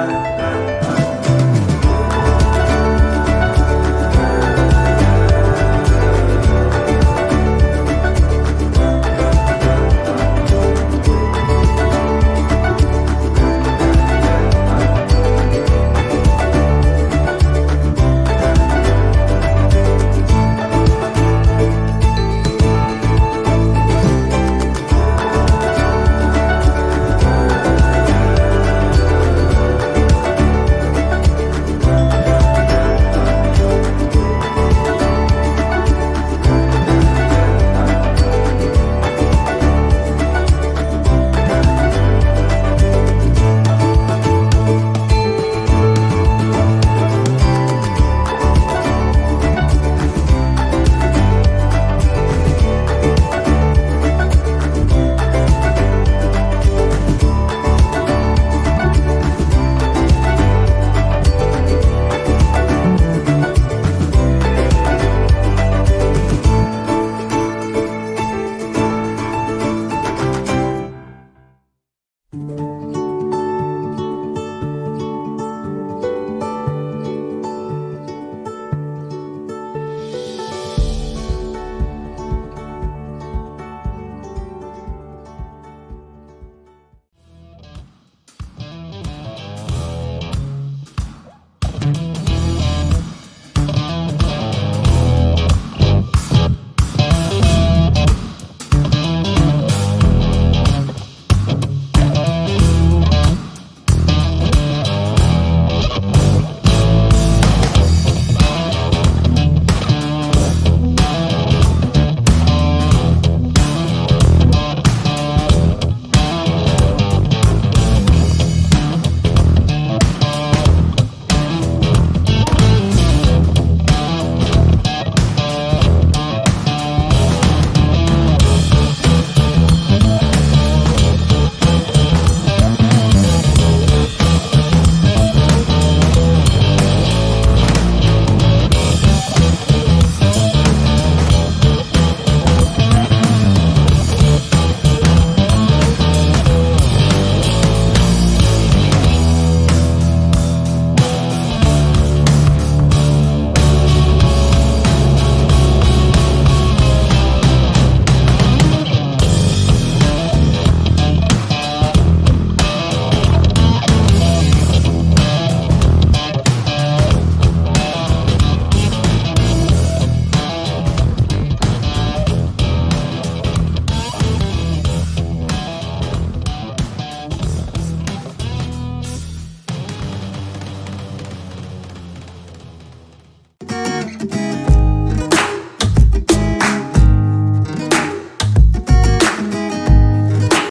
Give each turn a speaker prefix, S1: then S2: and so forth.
S1: Bye.